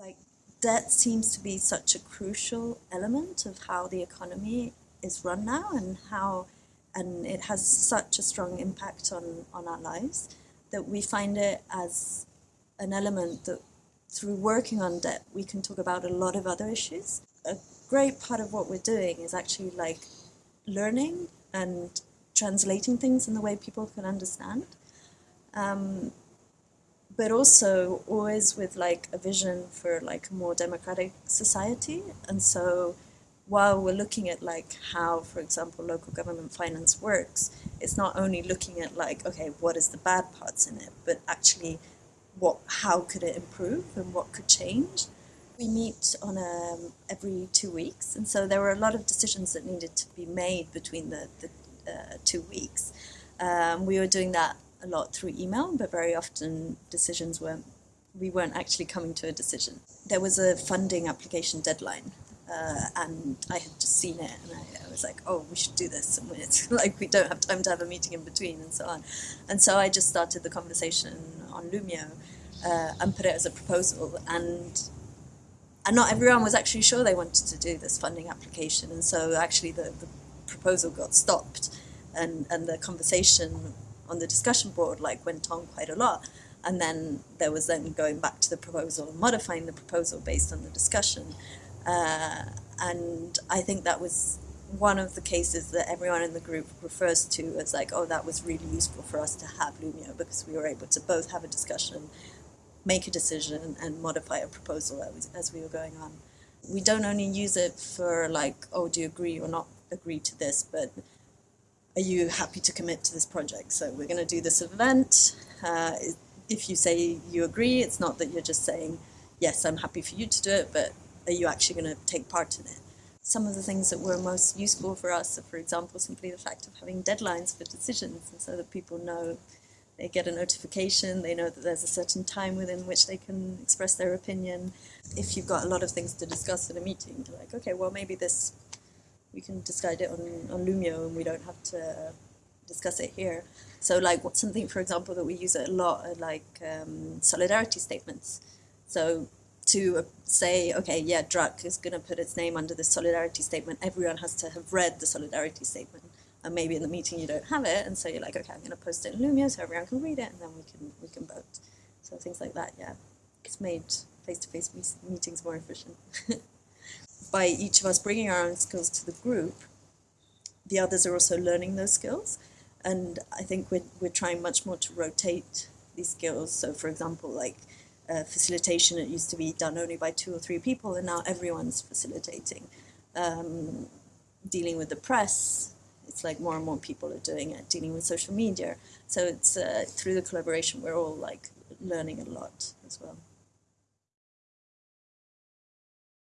like debt seems to be such a crucial element of how the economy is run now and how and it has such a strong impact on, on our lives that we find it as an element that through working on debt we can talk about a lot of other issues. A great part of what we're doing is actually like learning and translating things in the way people can understand. Um, but also always with like a vision for like a more democratic society. And so while we're looking at like how, for example, local government finance works, it's not only looking at like, okay, what is the bad parts in it, but actually what, how could it improve and what could change. We meet on a, um, every two weeks, and so there were a lot of decisions that needed to be made between the, the uh, two weeks. Um, we were doing that a lot through email, but very often decisions weren't, we weren't actually coming to a decision. There was a funding application deadline uh, and I had just seen it and I, I, was like, oh, we should do this. And it's like, we don't have time to have a meeting in between and so on. And so I just started the conversation on Loomio uh, and put it as a proposal. And, and not everyone was actually sure they wanted to do this funding application. And so actually the, the proposal got stopped and, and the conversation on the discussion board like went on quite a lot. And then there was then going back to the proposal and modifying the proposal based on the discussion. Uh, and I think that was one of the cases that everyone in the group refers to as like, oh, that was really useful for us to have Loomio because we were able to both have a discussion, make a decision, and modify a proposal as, as we were going on. We don't only use it for like, oh, do you agree or not agree to this, but are you happy to commit to this project? So we're going to do this event. Uh, if you say you agree, it's not that you're just saying, yes, I'm happy for you to do it, but are you actually going to take part in it? Some of the things that were most useful for us are, for example, simply the fact of having deadlines for decisions, and so that people know they get a notification, they know that there's a certain time within which they can express their opinion. If you've got a lot of things to discuss in a meeting, you're like, okay, well, maybe this we can discuss it on, on Loomio and we don't have to discuss it here. So like what's something, for example, that we use a lot like um, solidarity statements. So to say, okay, yeah, DRUK is going to put its name under the solidarity statement, everyone has to have read the solidarity statement. And maybe in the meeting you don't have it, and so you're like, okay, I'm going to post it in Loomio so everyone can read it, and then we can we can vote. So things like that, yeah. It's made face-to-face -face meetings more efficient. by each of us bringing our own skills to the group, the others are also learning those skills. And I think we're, we're trying much more to rotate these skills. So for example, like uh, facilitation, it used to be done only by two or three people, and now everyone's facilitating. Um, dealing with the press, it's like more and more people are doing it, dealing with social media. So it's uh, through the collaboration, we're all like learning a lot as well.